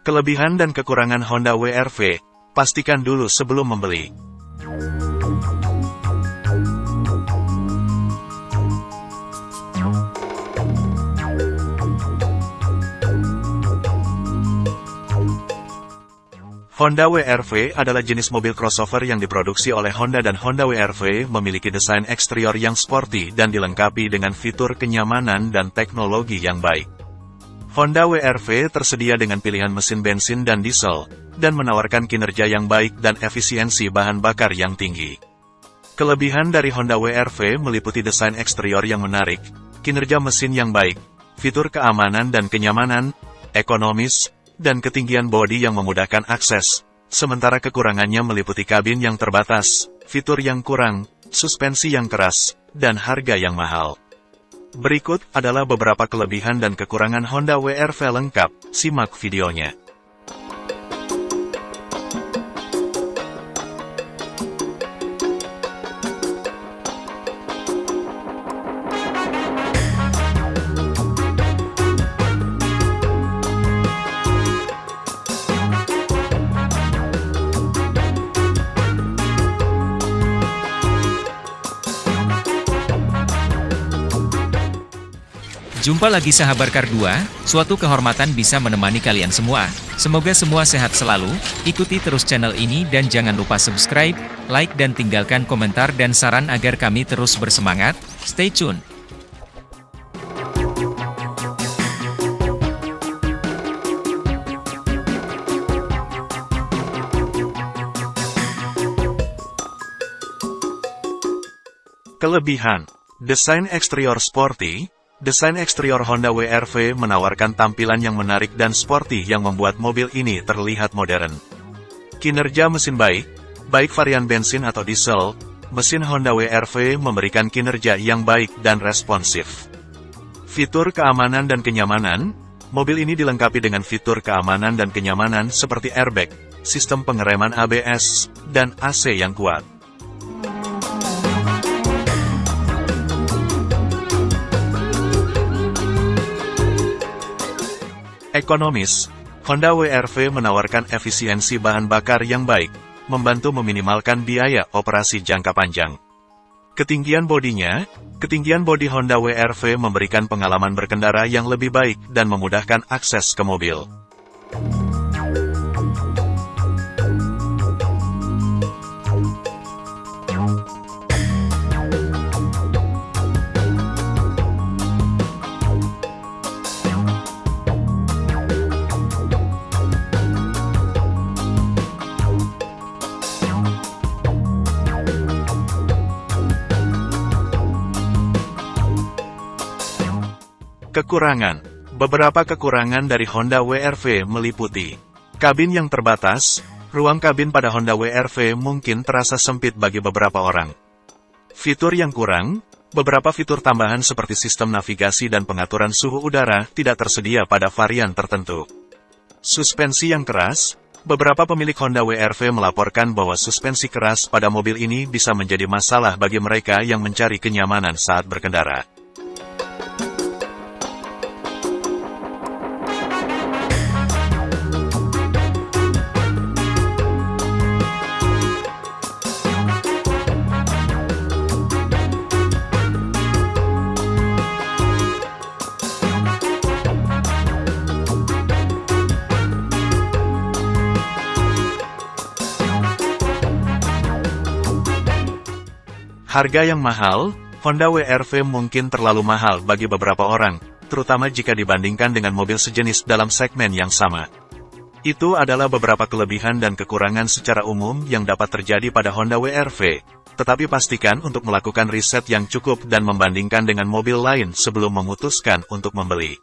Kelebihan dan kekurangan Honda WRV, pastikan dulu sebelum membeli. Honda WRV adalah jenis mobil crossover yang diproduksi oleh Honda dan Honda WRV memiliki desain eksterior yang sporty dan dilengkapi dengan fitur kenyamanan dan teknologi yang baik. Honda WRV tersedia dengan pilihan mesin bensin dan diesel, dan menawarkan kinerja yang baik dan efisiensi bahan bakar yang tinggi. Kelebihan dari Honda WRV meliputi desain eksterior yang menarik, kinerja mesin yang baik, fitur keamanan dan kenyamanan, ekonomis, dan ketinggian bodi yang memudahkan akses, sementara kekurangannya meliputi kabin yang terbatas, fitur yang kurang, suspensi yang keras, dan harga yang mahal. Berikut adalah beberapa kelebihan dan kekurangan Honda WRV lengkap, simak videonya. Jumpa lagi sahabat Kardua, suatu kehormatan bisa menemani kalian semua. Semoga semua sehat selalu, ikuti terus channel ini dan jangan lupa subscribe, like dan tinggalkan komentar dan saran agar kami terus bersemangat. Stay tune! Kelebihan Desain eksterior sporty, Desain eksterior Honda WRV menawarkan tampilan yang menarik dan sporty yang membuat mobil ini terlihat modern. Kinerja mesin baik, baik varian bensin atau diesel, mesin Honda WRV memberikan kinerja yang baik dan responsif. Fitur keamanan dan kenyamanan, mobil ini dilengkapi dengan fitur keamanan dan kenyamanan seperti airbag, sistem pengereman ABS, dan AC yang kuat. Ekonomis, Honda WRV menawarkan efisiensi bahan bakar yang baik, membantu meminimalkan biaya operasi jangka panjang. Ketinggian bodinya, ketinggian bodi Honda WRV memberikan pengalaman berkendara yang lebih baik dan memudahkan akses ke mobil. Kekurangan Beberapa kekurangan dari Honda WRV meliputi Kabin yang terbatas, ruang kabin pada Honda WRV mungkin terasa sempit bagi beberapa orang. Fitur yang kurang, beberapa fitur tambahan seperti sistem navigasi dan pengaturan suhu udara tidak tersedia pada varian tertentu. Suspensi yang keras, beberapa pemilik Honda WRV melaporkan bahwa suspensi keras pada mobil ini bisa menjadi masalah bagi mereka yang mencari kenyamanan saat berkendara. Harga yang mahal, Honda WRV mungkin terlalu mahal bagi beberapa orang, terutama jika dibandingkan dengan mobil sejenis dalam segmen yang sama. Itu adalah beberapa kelebihan dan kekurangan secara umum yang dapat terjadi pada Honda WRV, tetapi pastikan untuk melakukan riset yang cukup dan membandingkan dengan mobil lain sebelum memutuskan untuk membeli.